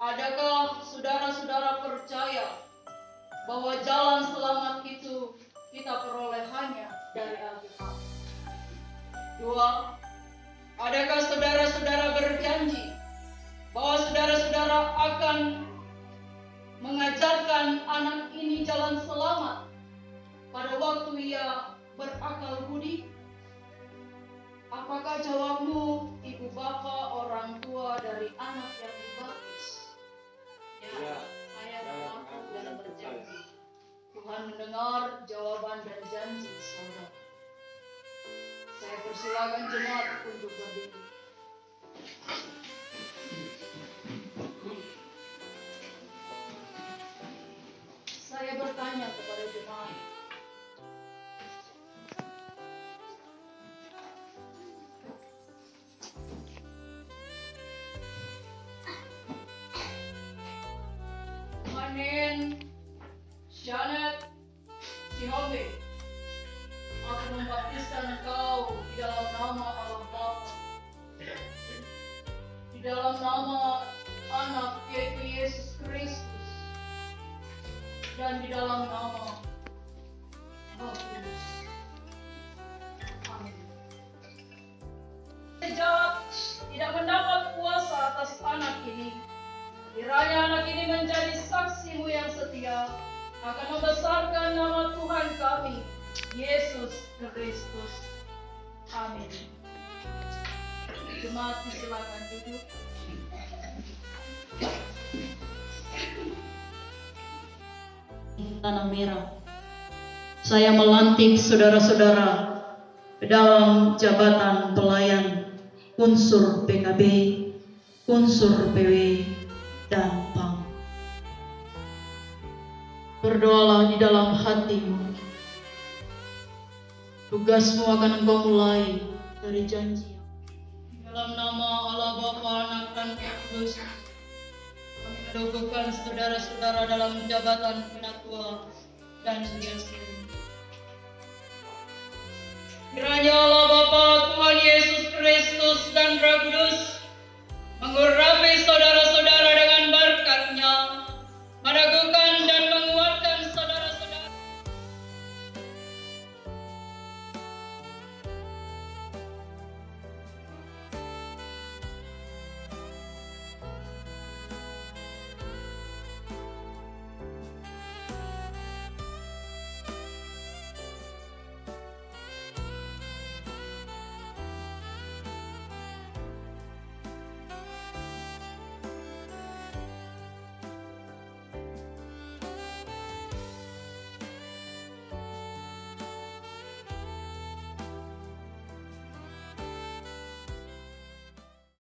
Adakah saudara-saudara percaya bahwa jalan selamat itu kita peroleh hanya dari Alkitab? Dua, adakah saudara-saudara berjanji bahwa saudara-saudara akan mengajarkan anak ini jalan selamat pada waktu ia berakal budi? Mendengar jawaban dan janji saudara. Saya persilakan jemaat untuk berdiri. Saya bertanya kepada jemaat, Manen, Janet, Sihombe, aku membaptiskan engkau di dalam nama Allah Bapa, di dalam nama anak yaitu Yesus Kristus, dan di dalam nama Roh Kudus. Amin. Sejak tidak mendapat kuasa atas anak ini, Kiranya anak ini menjadi saksimu yang setia akan membesarkan nama Tuhan kami, Yesus Kristus. Amin. Jemaat silakan duduk. Tanah merah. Saya melantik saudara-saudara dalam jabatan pelayan unsur PKB, unsur PW, dan. Berdoalah di dalam hatimu. Tugasmu akan engkau mulai dari janji. Dalam nama Allah Bapa, Anak, dan Roh Kudus, kami mendukungkan saudara-saudara dalam jabatan penatua dan sugesti. Kiranya Allah Bapa, Tuhan Yesus Kristus dan Roh Kudus mengurapi